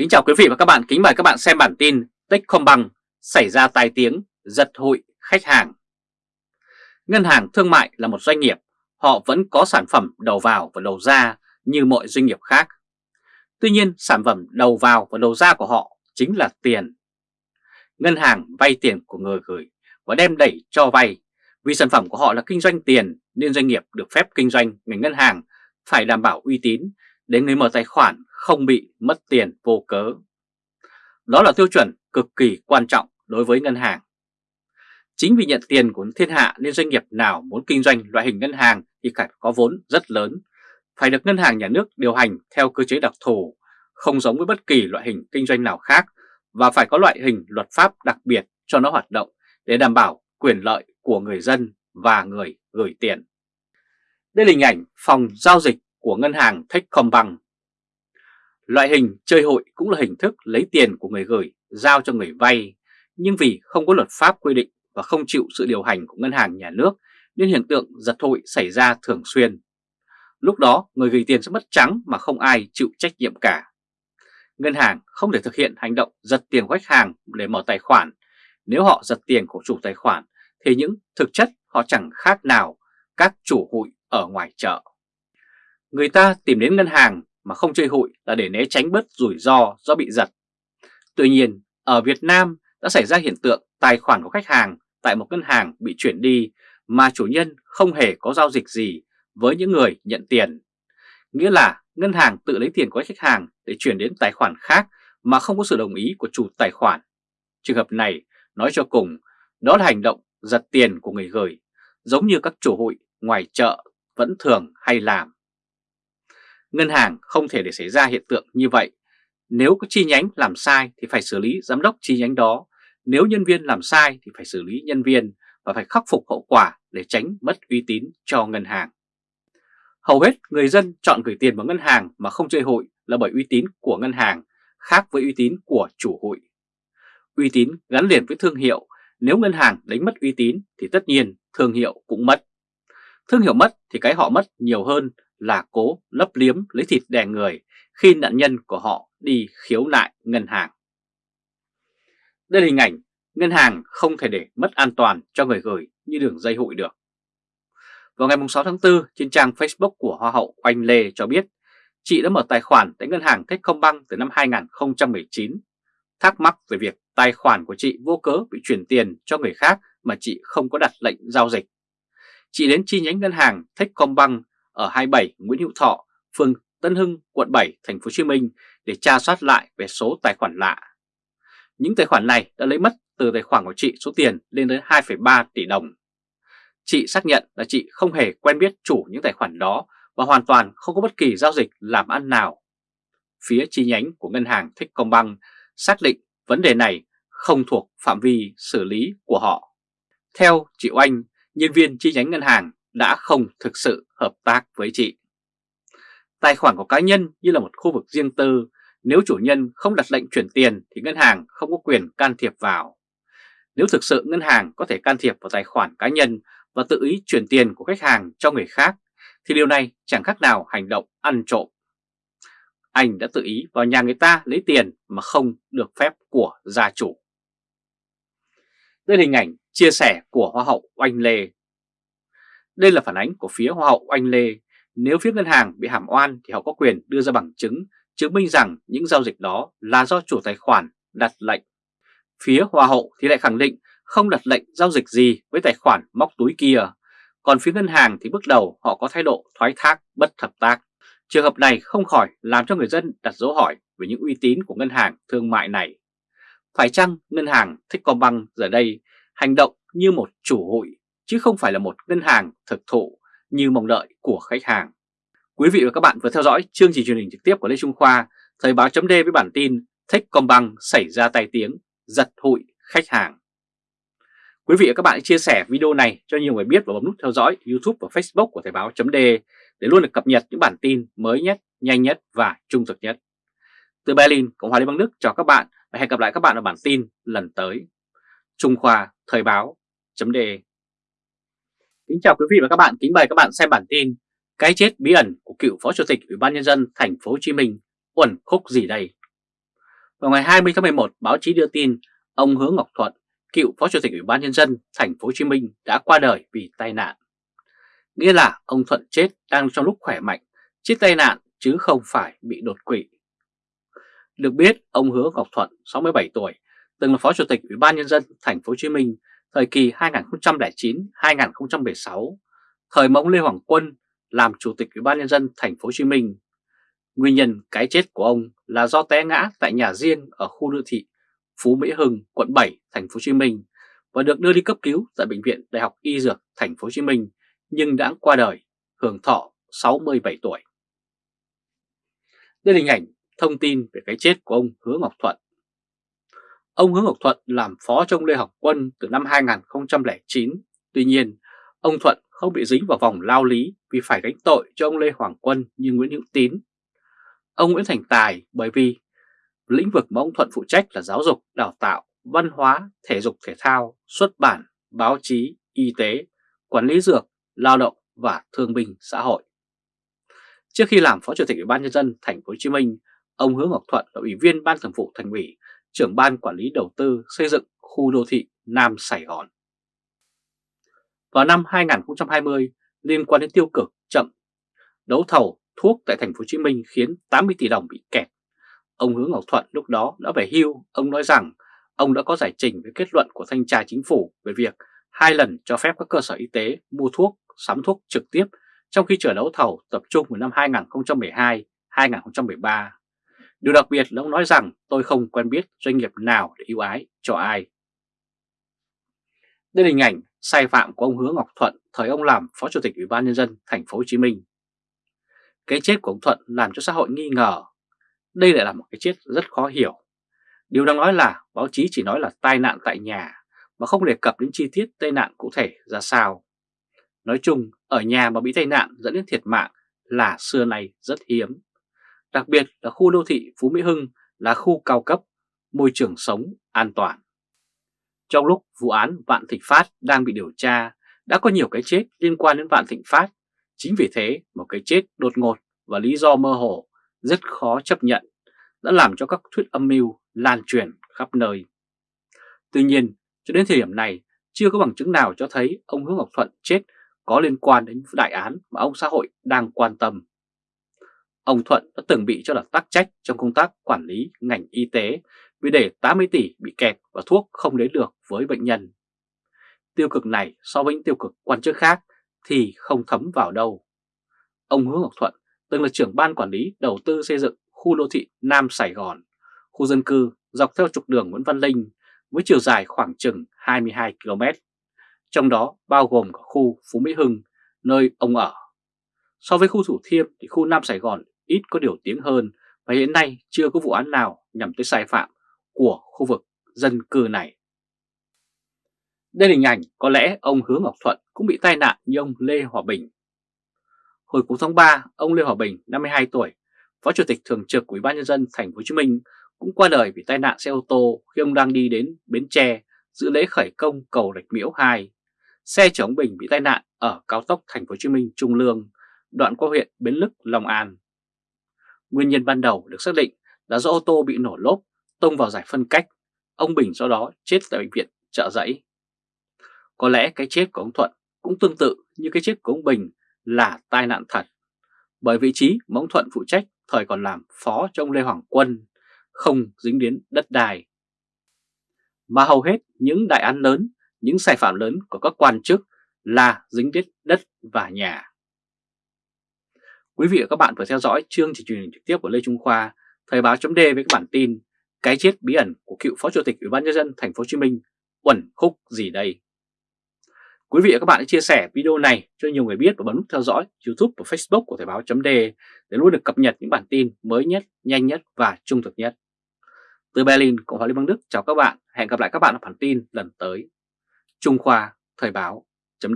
Kính chào quý vị và các bạn, kính mời các bạn xem bản tin Techcombank xảy ra tai tiếng giật hụi khách hàng. Ngân hàng thương mại là một doanh nghiệp, họ vẫn có sản phẩm đầu vào và đầu ra như mọi doanh nghiệp khác. Tuy nhiên sản phẩm đầu vào và đầu ra của họ chính là tiền. Ngân hàng vay tiền của người gửi và đem đẩy cho vay. Vì sản phẩm của họ là kinh doanh tiền nên doanh nghiệp được phép kinh doanh ngành ngân hàng phải đảm bảo uy tín để người mở tài khoản không bị mất tiền vô cớ. Đó là tiêu chuẩn cực kỳ quan trọng đối với ngân hàng. Chính vì nhận tiền của thiên hạ nên doanh nghiệp nào muốn kinh doanh loại hình ngân hàng thì phải có vốn rất lớn, phải được ngân hàng nhà nước điều hành theo cơ chế đặc thù, không giống với bất kỳ loại hình kinh doanh nào khác và phải có loại hình luật pháp đặc biệt cho nó hoạt động để đảm bảo quyền lợi của người dân và người gửi tiền. Đây là hình ảnh phòng giao dịch của ngân hàng Techcombank. Loại hình chơi hội cũng là hình thức lấy tiền của người gửi giao cho người vay, nhưng vì không có luật pháp quy định và không chịu sự điều hành của ngân hàng nhà nước nên hiện tượng giật hội xảy ra thường xuyên. Lúc đó người gửi tiền sẽ mất trắng mà không ai chịu trách nhiệm cả. Ngân hàng không thể thực hiện hành động giật tiền của khách hàng để mở tài khoản. Nếu họ giật tiền của chủ tài khoản thì những thực chất họ chẳng khác nào các chủ hụi ở ngoài chợ. Người ta tìm đến ngân hàng mà không chơi hụi là để né tránh bớt rủi ro do bị giật. Tuy nhiên, ở Việt Nam đã xảy ra hiện tượng tài khoản của khách hàng tại một ngân hàng bị chuyển đi mà chủ nhân không hề có giao dịch gì với những người nhận tiền. Nghĩa là ngân hàng tự lấy tiền của khách hàng để chuyển đến tài khoản khác mà không có sự đồng ý của chủ tài khoản. Trường hợp này nói cho cùng đó là hành động giật tiền của người gửi, giống như các chủ hụi ngoài chợ vẫn thường hay làm. Ngân hàng không thể để xảy ra hiện tượng như vậy. Nếu có chi nhánh làm sai thì phải xử lý giám đốc chi nhánh đó. Nếu nhân viên làm sai thì phải xử lý nhân viên và phải khắc phục hậu quả để tránh mất uy tín cho ngân hàng. Hầu hết người dân chọn gửi tiền vào ngân hàng mà không chơi hụi là bởi uy tín của ngân hàng khác với uy tín của chủ hụi. Uy tín gắn liền với thương hiệu, nếu ngân hàng đánh mất uy tín thì tất nhiên thương hiệu cũng mất. Thương hiệu mất thì cái họ mất nhiều hơn là cố lấp liếm lấy thịt đè người khi nạn nhân của họ đi khiếu nại ngân hàng. Đây là hình ảnh ngân hàng không thể để mất an toàn cho người gửi như đường dây hụi được. Vào ngày 6 tháng 4, trên trang Facebook của Hoa hậu Oanh Lê cho biết chị đã mở tài khoản tại ngân hàng Techcombank từ năm 2019. Thắc mắc về việc tài khoản của chị vô cớ bị chuyển tiền cho người khác mà chị không có đặt lệnh giao dịch. Chị đến chi nhánh ngân hàng Techcombank ở 27 Nguyễn Hữu Thọ, phường Tân Hưng, quận 7, thành phố Hồ Chí Minh để tra soát lại về số tài khoản lạ. Những tài khoản này đã lấy mất từ tài khoản của chị số tiền lên đến 2,3 tỷ đồng. Chị xác nhận là chị không hề quen biết chủ những tài khoản đó và hoàn toàn không có bất kỳ giao dịch làm ăn nào. Phía chi nhánh của ngân hàng Techcombank xác định vấn đề này không thuộc phạm vi xử lý của họ. Theo chị Oanh, nhân viên chi nhánh ngân hàng đã không thực sự hợp tác với chị. Tài khoản của cá nhân như là một khu vực riêng tư, nếu chủ nhân không đặt lệnh chuyển tiền thì ngân hàng không có quyền can thiệp vào. Nếu thực sự ngân hàng có thể can thiệp vào tài khoản cá nhân và tự ý chuyển tiền của khách hàng cho người khác, thì điều này chẳng khác nào hành động ăn trộm. Anh đã tự ý vào nhà người ta lấy tiền mà không được phép của gia chủ. Đây là hình ảnh chia sẻ của Hoa hậu Oanh Lê đây là phản ánh của phía Hoa hậu Oanh Lê. Nếu phía ngân hàng bị hàm oan thì họ có quyền đưa ra bằng chứng chứng minh rằng những giao dịch đó là do chủ tài khoản đặt lệnh. Phía Hoa hậu thì lại khẳng định không đặt lệnh giao dịch gì với tài khoản móc túi kia. Còn phía ngân hàng thì bước đầu họ có thái độ thoái thác, bất hợp tác. Trường hợp này không khỏi làm cho người dân đặt dấu hỏi về những uy tín của ngân hàng thương mại này. Phải chăng ngân hàng Techcombank giờ đây hành động như một chủ hụi chứ không phải là một ngân hàng thực thụ như mong đợi của khách hàng. Quý vị và các bạn vừa theo dõi chương trình truyền hình trực tiếp của Lê Trung Khoa, Thời báo chấm với bản tin Techcombank xảy ra tai tiếng, giật hụi khách hàng. Quý vị và các bạn hãy chia sẻ video này cho nhiều người biết và bấm nút theo dõi YouTube và Facebook của Thời báo chấm để luôn được cập nhật những bản tin mới nhất, nhanh nhất và trung thực nhất. Từ Berlin, Cộng hòa Liên bang Đức chào các bạn và hẹn gặp lại các bạn ở bản tin lần tới. Trung Khoa Thời báo chấm Kính chào quý vị và các bạn, kính mời các bạn xem bản tin Cái chết bí ẩn của cựu Phó Chủ tịch Ủy ban nhân dân thành phố Hồ Chí Minh uẩn khúc gì đây? Vào ngày 20 tháng 11, báo chí đưa tin ông Hứa Ngọc Thuận, cựu Phó Chủ tịch Ủy ban nhân dân thành phố Hồ Chí Minh đã qua đời vì tai nạn. Nghĩa là ông Thuận chết đang trong lúc khỏe mạnh, chết tai nạn chứ không phải bị đột quỵ. Được biết, ông Hứa Ngọc Thuận, 67 tuổi, từng là Phó Chủ tịch Ủy ban nhân dân thành phố Hồ Chí Minh thời kỳ 2009-2016, thời mà ông Lê Hoàng Quân làm Chủ tịch Ủy ban nhân dân thành phố Hồ Chí Minh. Nguyên nhân cái chết của ông là do té ngã tại nhà riêng ở khu đô thị Phú Mỹ Hưng, quận 7, thành phố Hồ Chí Minh và được đưa đi cấp cứu tại bệnh viện Đại học Y Dược thành phố Hồ Chí Minh nhưng đã qua đời, hưởng thọ 67 tuổi. Đây là hình ảnh thông tin về cái chết của ông Hứa Ngọc Thuận. Ông Hứa Ngọc Thuận làm phó trong Lê Học Quân từ năm 2009. Tuy nhiên, ông Thuận không bị dính vào vòng lao lý vì phải gánh tội cho ông Lê Hoàng Quân như Nguyễn Hữu Tín. Ông Nguyễn Thành Tài bởi vì lĩnh vực mà ông Thuận phụ trách là giáo dục, đào tạo, văn hóa, thể dục thể thao, xuất bản, báo chí, y tế, quản lý dược, lao động và thương binh xã hội. Trước khi làm Phó Chủ tịch Ủy ban nhân dân thành phố Hồ Chí Minh, ông Hứa Ngọc Thuận là Ủy viên Ban Thường vụ Thành ủy, trưởng ban quản lý đầu tư xây dựng khu đô thị Nam Sài Gòn. Vào năm 2020, liên quan đến tiêu cực chậm đấu thầu thuốc tại thành phố Hồ Chí Minh khiến 80 tỷ đồng bị kẹt. Ông Hứa Ngọc Thuận lúc đó đã về hưu, ông nói rằng ông đã có giải trình với kết luận của thanh tra chính phủ về việc hai lần cho phép các cơ sở y tế mua thuốc, sắm thuốc trực tiếp trong khi chờ đấu thầu tập trung vào năm 2012-2013. Điều đặc biệt là ông nói rằng tôi không quen biết doanh nghiệp nào để ưu ái cho ai. Đây là hình ảnh sai phạm của ông Hứa Ngọc Thuận thời ông làm Phó Chủ tịch Ủy ban nhân dân thành phố Hồ Chí Minh. Cái chết của ông Thuận làm cho xã hội nghi ngờ. Đây lại là một cái chết rất khó hiểu. Điều đang nói là báo chí chỉ nói là tai nạn tại nhà mà không đề cập đến chi tiết tai nạn cụ thể ra sao. Nói chung, ở nhà mà bị tai nạn dẫn đến thiệt mạng là xưa nay rất hiếm. Đặc biệt là khu đô thị Phú Mỹ Hưng là khu cao cấp, môi trường sống an toàn. Trong lúc vụ án Vạn Thịnh Phát đang bị điều tra, đã có nhiều cái chết liên quan đến Vạn Thịnh Phát. Chính vì thế, một cái chết đột ngột và lý do mơ hồ rất khó chấp nhận đã làm cho các thuyết âm mưu lan truyền khắp nơi. Tuy nhiên, cho đến thời điểm này, chưa có bằng chứng nào cho thấy ông Hứa Ngọc Thuận chết có liên quan đến đại án mà ông xã hội đang quan tâm. Ông Thuận đã từng bị cho là tắc trách trong công tác quản lý ngành y tế vì để 80 tỷ bị kẹt và thuốc không đến được với bệnh nhân. Tiêu cực này so với những tiêu cực quan chức khác thì không thấm vào đâu. Ông Hứa Ngọc Thuận từng là trưởng ban quản lý đầu tư xây dựng khu đô thị Nam Sài Gòn, khu dân cư dọc theo trục đường Nguyễn Văn Linh với chiều dài khoảng chừng 22 km, trong đó bao gồm cả khu Phú Mỹ Hưng, nơi ông ở. So với khu Thủ Thiêm thì khu Nam Sài Gòn ít có điều tiếng hơn và hiện nay chưa có vụ án nào nhằm tới sai phạm của khu vực dân cư này. Đây là hình ảnh có lẽ ông Hứa Ngọc Thuận cũng bị tai nạn như ông Lê Hòa Bình. Hồi cuối tháng 3, ông Lê Hòa Bình, 52 tuổi, Phó Chủ tịch Thường trực Ủy ban nhân dân thành phố Hồ Chí Minh cũng qua đời vì tai nạn xe ô tô khi ông đang đi đến Bến Tre dự lễ khởi công cầu Rạch Miễu 2. Xe chở ông Bình bị tai nạn ở cao tốc thành phố Hồ Chí Minh Trung Lương, đoạn qua huyện Bến Lức, Long An. Nguyên nhân ban đầu được xác định là do ô tô bị nổ lốp tông vào giải phân cách, ông Bình sau đó chết tại bệnh viện trợ giấy. Có lẽ cái chết của ông Thuận cũng tương tự như cái chết của ông Bình là tai nạn thật, bởi vị trí mà ông Thuận phụ trách thời còn làm phó cho ông Lê Hoàng Quân, không dính đến đất đai. Mà hầu hết những đại án lớn, những sai phạm lớn của các quan chức là dính đến đất và nhà. Quý vị và các bạn vừa theo dõi chương trình truyền hình trực tiếp của Lê Trung Khoa, Thời báo chấm với các bản tin cái chết bí ẩn của cựu Phó Chủ tịch Ủy ban nhân dân thành phố Hồ Chí Minh uẩn khúc gì đây? Quý vị và các bạn hãy chia sẻ video này cho nhiều người biết và bấm nút theo dõi YouTube và Facebook của Thời báo chấm để luôn được cập nhật những bản tin mới nhất, nhanh nhất và trung thực nhất. Từ Berlin, Cộng hòa Liên bang Đức chào các bạn. Hẹn gặp lại các bạn ở bản tin lần tới. Trung Khoa Thời báo chấm